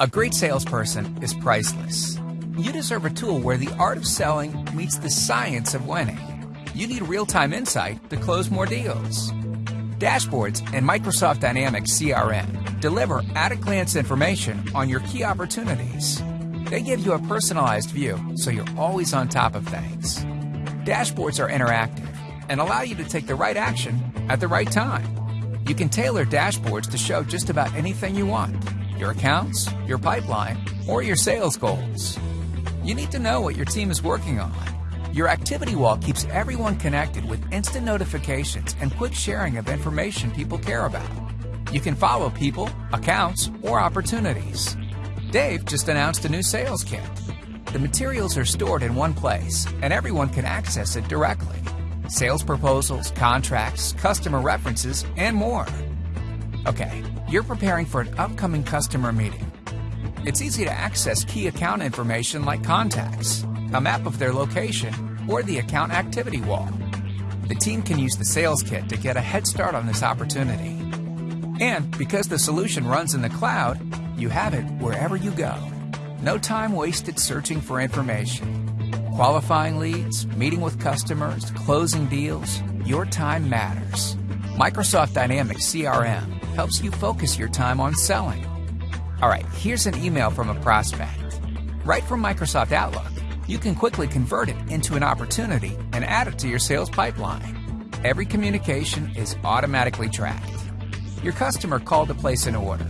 A great salesperson is priceless. You deserve a tool where the art of selling meets the science of winning. You need real time insight to close more deals. Dashboards and Microsoft Dynamics CRM deliver at a glance information on your key opportunities. They give you a personalized view so you're always on top of things. Dashboards are interactive and allow you to take the right action at the right time. You can tailor dashboards to show just about anything you want your accounts, your pipeline, or your sales goals. You need to know what your team is working on. Your activity wall keeps everyone connected with instant notifications and quick sharing of information people care about. You can follow people, accounts, or opportunities. Dave just announced a new sales kit. The materials are stored in one place, and everyone can access it directly. Sales proposals, contracts, customer references, and more. Okay, you're preparing for an upcoming customer meeting. It's easy to access key account information like contacts, a map of their location, or the account activity wall. The team can use the sales kit to get a head start on this opportunity. And because the solution runs in the cloud, you have it wherever you go. No time wasted searching for information. Qualifying leads, meeting with customers, closing deals, your time matters. Microsoft Dynamics CRM helps you focus your time on selling. All right, here's an email from a prospect. Right from Microsoft Outlook, you can quickly convert it into an opportunity and add it to your sales pipeline. Every communication is automatically tracked. Your customer called to place an order.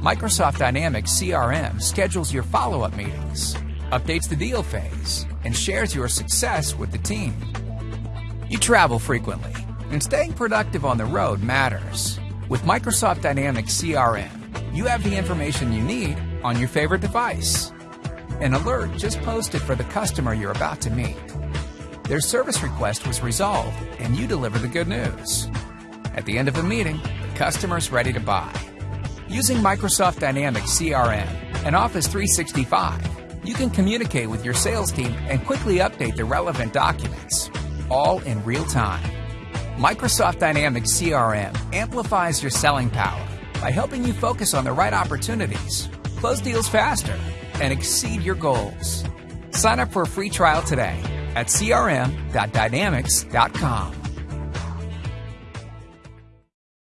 Microsoft Dynamics CRM schedules your follow up meetings, updates the deal phase, and shares your success with the team. You travel frequently, and staying productive on the road matters. With Microsoft Dynamics CRM, you have the information you need on your favorite device. An alert just posted for the customer you're about to meet. Their service request was resolved, and you deliver the good news. At the end of the meeting, the customer's ready to buy. Using Microsoft Dynamics CRM and Office 365, you can communicate with your sales team and quickly update the relevant documents, all in real time. Microsoft Dynamics CRM amplifies your selling power by helping you focus on the right opportunities, close deals faster, and exceed your goals. Sign up for a free trial today at crm.dynamics.com.